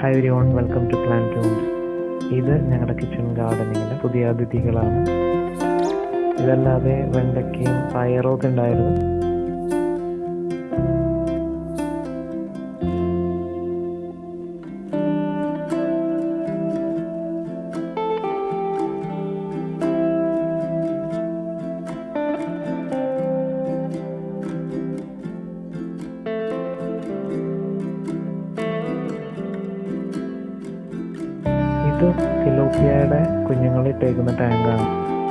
Hi everyone welcome to plan toons ഇത് ഞങ്ങളുടെ kitchen ഗാർഡനിങ്ങിലെ പുതിയ അതിഥികളാണ്. ഇതല്ലാതെ വെണ്ടയ്ക്കയും പയറും ഒക്കെ ഉണ്ടായിരുന്നു. ഇത് തിലോപ്പിയയുടെ കുഞ്ഞുങ്ങളിട്ടേക്കുന്ന ടാങ്കാണ്.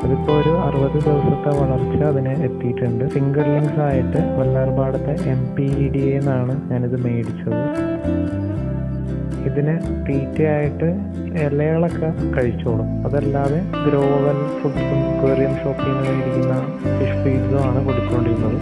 അതിപ്പോൾ ഒരു അറുപത് ദിവസത്തെ വളർച്ച അതിന് എത്തിയിട്ടുണ്ട്. ഫിംഗർലിങ്സ് ആയിട്ട് വല്ലാർപാടത്തെ എം പി ഇ ഡി എന്നാണ് ഞാനിത് മേടിച്ചത്. ഇതിന് തീറ്റയായിട്ട് ഇലകളൊക്കെ കഴിച്ചോളും. അതല്ലാതെ ഗ്രോവൽ ഫുഡ്സും ക്വേറിയം ഷോപ്പിൽ മേടിക്കുന്ന ഫിഷ് ഫീഡ്സും ആണ് കൊടുത്തുകൊണ്ടിരുന്നത്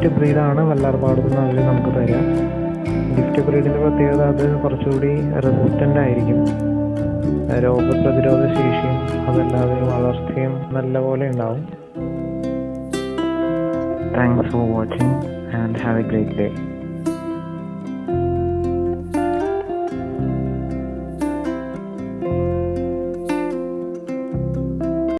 ഗിഫ്റ്റ് ബ്രീഡാണ് വല്ലാർപാട് നിന്ന് അവർ നമുക്ക് തരിക ഗിഫ്റ്റ് ബ്രീഡിന്റെ പ്രത്യേകത അത് കുറച്ചുകൂടി റെസിസ്റ്റന്റ് ആയിരിക്കും. രോഗപ്രതിരോധ ശേഷിയും അതല്ലാതെ വളർച്ചയും നല്ലപോലെ ഉണ്ടാവും. Thanks for watching and have a great day